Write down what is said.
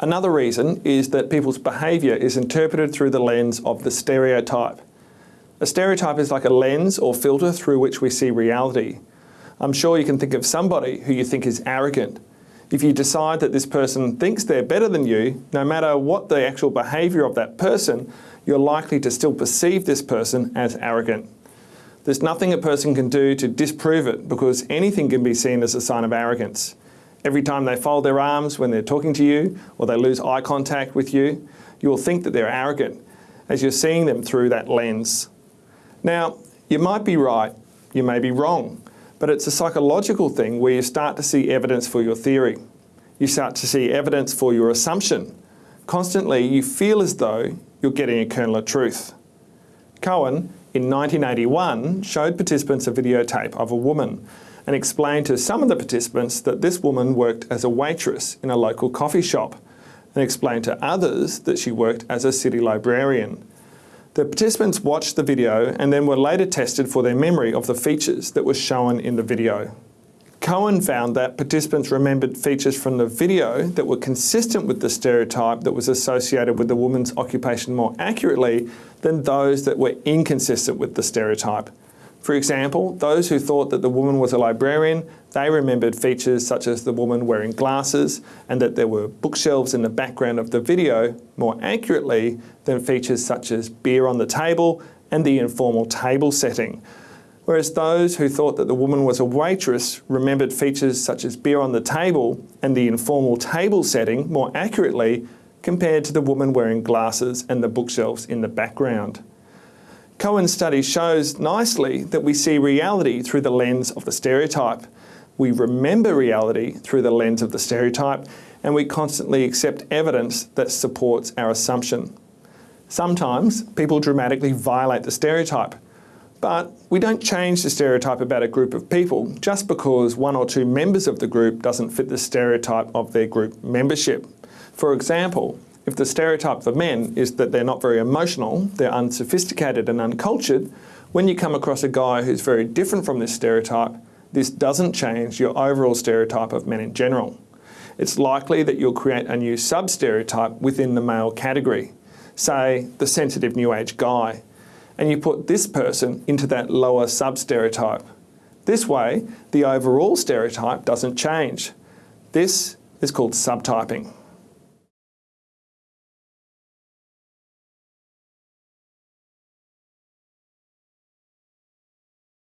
Another reason is that people's behaviour is interpreted through the lens of the stereotype. A stereotype is like a lens or filter through which we see reality. I'm sure you can think of somebody who you think is arrogant. If you decide that this person thinks they're better than you, no matter what the actual behaviour of that person, you're likely to still perceive this person as arrogant. There's nothing a person can do to disprove it because anything can be seen as a sign of arrogance. Every time they fold their arms when they're talking to you or they lose eye contact with you, you will think that they're arrogant as you're seeing them through that lens. Now, you might be right, you may be wrong, but it's a psychological thing where you start to see evidence for your theory. You start to see evidence for your assumption. Constantly, you feel as though you're getting a kernel of truth. Cohen, in 1981, showed participants a videotape of a woman and explained to some of the participants that this woman worked as a waitress in a local coffee shop and explained to others that she worked as a city librarian. The participants watched the video and then were later tested for their memory of the features that were shown in the video. Cohen found that participants remembered features from the video that were consistent with the stereotype that was associated with the woman's occupation more accurately than those that were inconsistent with the stereotype. For example, those who thought that the woman was a librarian, they remembered features such as the woman wearing glasses and that there were bookshelves in the background of the video more accurately than features such as beer on the table and the informal table setting. Whereas those who thought that the woman was a waitress remembered features such as beer on the table and the informal table setting more accurately compared to the woman wearing glasses and the bookshelves in the background. Cohen's study shows nicely that we see reality through the lens of the stereotype. We remember reality through the lens of the stereotype and we constantly accept evidence that supports our assumption. Sometimes people dramatically violate the stereotype, but we don't change the stereotype about a group of people just because one or two members of the group doesn't fit the stereotype of their group membership. For example, if the stereotype for men is that they're not very emotional, they're unsophisticated and uncultured, when you come across a guy who's very different from this stereotype, this doesn't change your overall stereotype of men in general. It's likely that you'll create a new sub-stereotype within the male category, say the sensitive new age guy, and you put this person into that lower sub-stereotype. This way, the overall stereotype doesn't change. This is called subtyping.